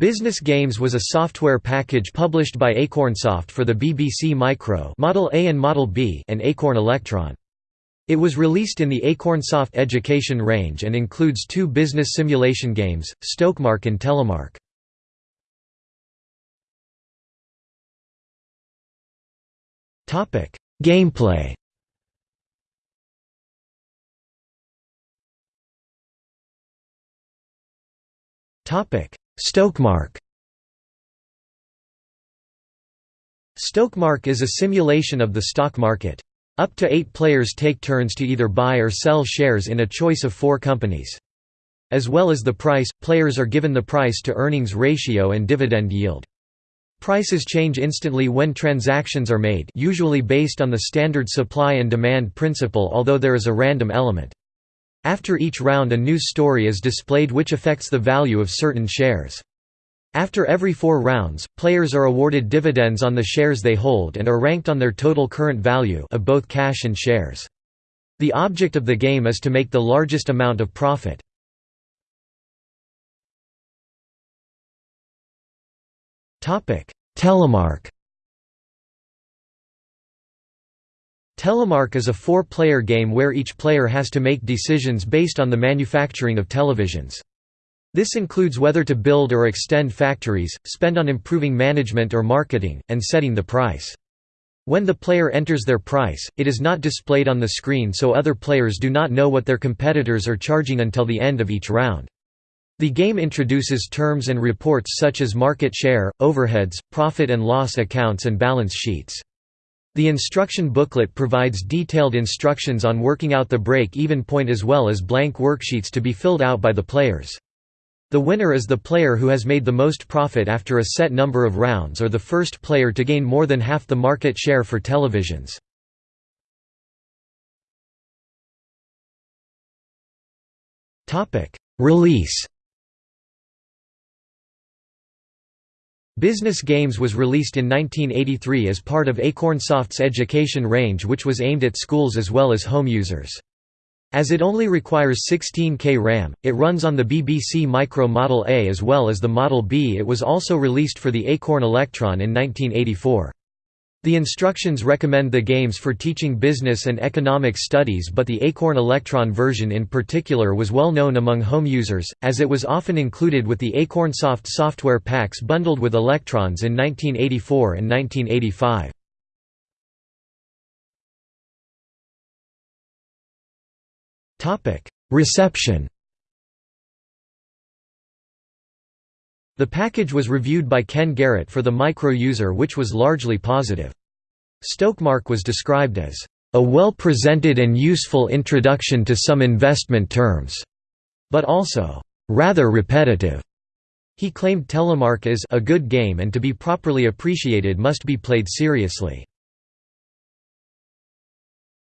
Business Games was a software package published by Acornsoft for the BBC Micro Model A and Model B and Acorn Electron. It was released in the Acornsoft Education range and includes two business simulation games, Stokemark and Telemark. Gameplay Stokemark Stokemark is a simulation of the stock market. Up to eight players take turns to either buy or sell shares in a choice of four companies. As well as the price, players are given the price-to-earnings ratio and dividend yield. Prices change instantly when transactions are made usually based on the standard supply and demand principle although there is a random element. After each round a news story is displayed which affects the value of certain shares. After every four rounds, players are awarded dividends on the shares they hold and are ranked on their total current value of both cash and shares. The object of the game is to make the largest amount of profit. Telemark Telemark is a four-player game where each player has to make decisions based on the manufacturing of televisions. This includes whether to build or extend factories, spend on improving management or marketing, and setting the price. When the player enters their price, it is not displayed on the screen so other players do not know what their competitors are charging until the end of each round. The game introduces terms and reports such as market share, overheads, profit and loss accounts and balance sheets. The instruction booklet provides detailed instructions on working out the break-even point as well as blank worksheets to be filled out by the players. The winner is the player who has made the most profit after a set number of rounds or the first player to gain more than half the market share for televisions. Release Business Games was released in 1983 as part of Acornsoft's education range which was aimed at schools as well as home users. As it only requires 16K RAM, it runs on the BBC Micro Model A as well as the Model B. It was also released for the Acorn Electron in 1984. The instructions recommend the games for teaching business and economic studies but the Acorn Electron version in particular was well known among home users, as it was often included with the Acornsoft software packs bundled with Electrons in 1984 and 1985. Reception The package was reviewed by Ken Garrett for the micro user which was largely positive. Stokemark was described as, "...a well-presented and useful introduction to some investment terms," but also, "...rather repetitive." He claimed Telemark is a good game and to be properly appreciated must be played seriously.